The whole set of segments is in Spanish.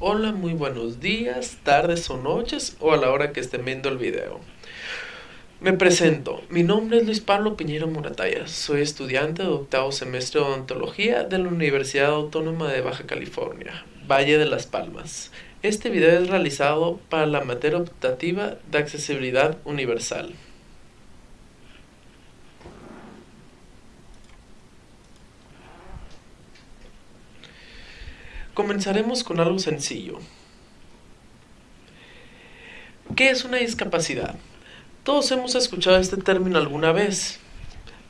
Hola, muy buenos días, tardes o noches o a la hora que estén viendo el video. Me presento, mi nombre es Luis Pablo Piñero Morataya, soy estudiante de octavo semestre de odontología de la Universidad Autónoma de Baja California, Valle de las Palmas. Este video es realizado para la materia optativa de accesibilidad universal. Comenzaremos con algo sencillo. ¿Qué es una discapacidad? Todos hemos escuchado este término alguna vez,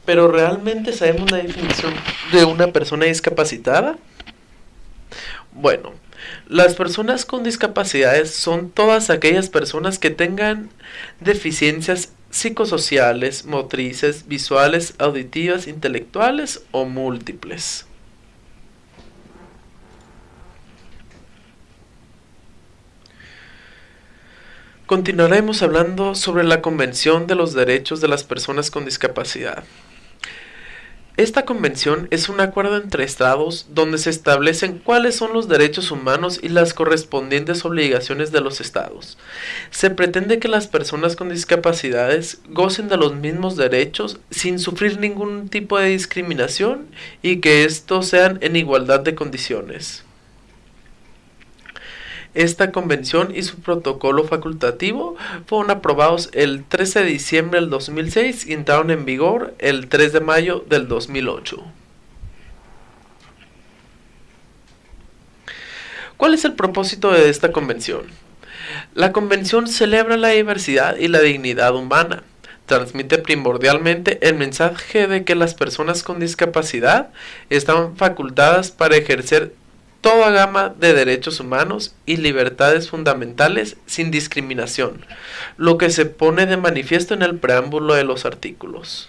pero ¿realmente sabemos la definición de una persona discapacitada? Bueno, las personas con discapacidades son todas aquellas personas que tengan deficiencias psicosociales, motrices, visuales, auditivas, intelectuales o múltiples. Continuaremos hablando sobre la Convención de los Derechos de las Personas con Discapacidad. Esta convención es un acuerdo entre estados donde se establecen cuáles son los derechos humanos y las correspondientes obligaciones de los estados. Se pretende que las personas con discapacidades gocen de los mismos derechos sin sufrir ningún tipo de discriminación y que estos sean en igualdad de condiciones. Esta convención y su protocolo facultativo fueron aprobados el 13 de diciembre del 2006 y entraron en vigor el 3 de mayo del 2008. ¿Cuál es el propósito de esta convención? La convención celebra la diversidad y la dignidad humana. Transmite primordialmente el mensaje de que las personas con discapacidad están facultadas para ejercer toda gama de derechos humanos y libertades fundamentales sin discriminación, lo que se pone de manifiesto en el preámbulo de los artículos.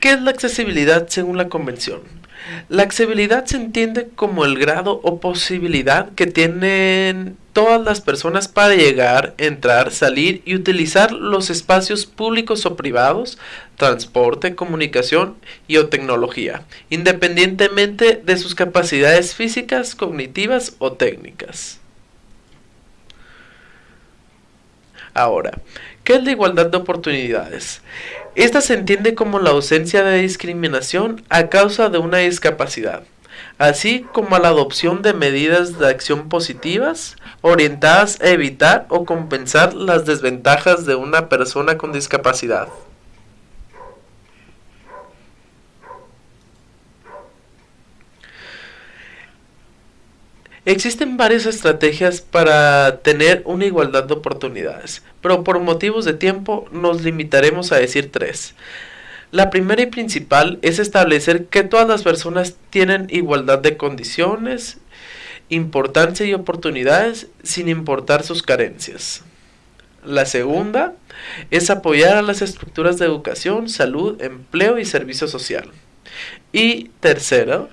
¿Qué es la accesibilidad según la Convención? La accesibilidad se entiende como el grado o posibilidad que tienen todas las personas para llegar, entrar, salir y utilizar los espacios públicos o privados, transporte, comunicación y o tecnología, independientemente de sus capacidades físicas, cognitivas o técnicas. Ahora, ¿qué es la igualdad de oportunidades? Esta se entiende como la ausencia de discriminación a causa de una discapacidad así como la adopción de medidas de acción positivas orientadas a evitar o compensar las desventajas de una persona con discapacidad. Existen varias estrategias para tener una igualdad de oportunidades, pero por motivos de tiempo nos limitaremos a decir tres. La primera y principal es establecer que todas las personas tienen igualdad de condiciones, importancia y oportunidades sin importar sus carencias. La segunda es apoyar a las estructuras de educación, salud, empleo y servicio social. Y tercera,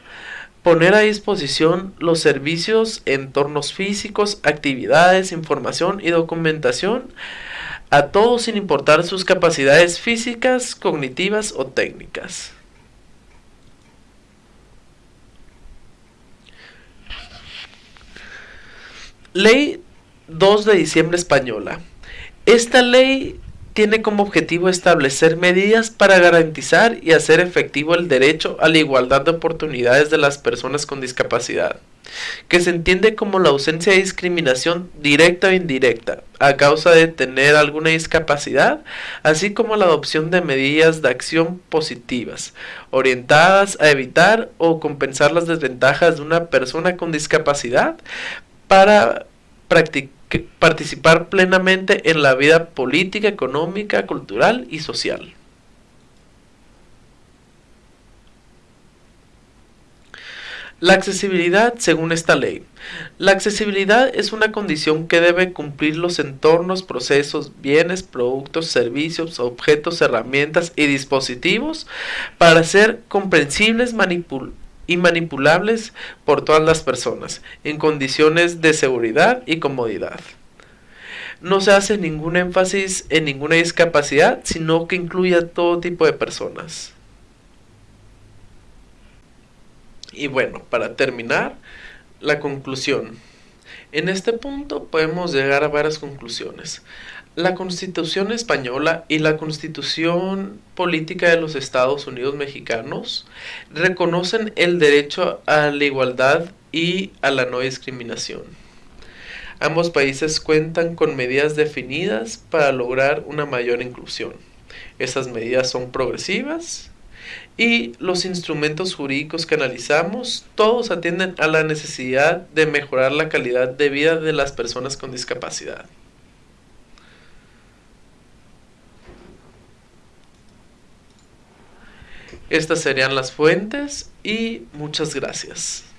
poner a disposición los servicios, entornos físicos, actividades, información y documentación a todos sin importar sus capacidades físicas, cognitivas o técnicas. Ley 2 de diciembre española. Esta ley tiene como objetivo establecer medidas para garantizar y hacer efectivo el derecho a la igualdad de oportunidades de las personas con discapacidad que se entiende como la ausencia de discriminación directa o indirecta a causa de tener alguna discapacidad, así como la adopción de medidas de acción positivas, orientadas a evitar o compensar las desventajas de una persona con discapacidad para participar plenamente en la vida política, económica, cultural y social. La accesibilidad según esta ley. La accesibilidad es una condición que debe cumplir los entornos, procesos, bienes, productos, servicios, objetos, herramientas y dispositivos para ser comprensibles y manipulables por todas las personas en condiciones de seguridad y comodidad. No se hace ningún énfasis en ninguna discapacidad, sino que incluye a todo tipo de personas. Y bueno, para terminar, la conclusión. En este punto podemos llegar a varias conclusiones. La Constitución española y la Constitución política de los Estados Unidos mexicanos reconocen el derecho a la igualdad y a la no discriminación. Ambos países cuentan con medidas definidas para lograr una mayor inclusión. Esas medidas son progresivas y los instrumentos jurídicos que analizamos todos atienden a la necesidad de mejorar la calidad de vida de las personas con discapacidad. Estas serían las fuentes y muchas gracias.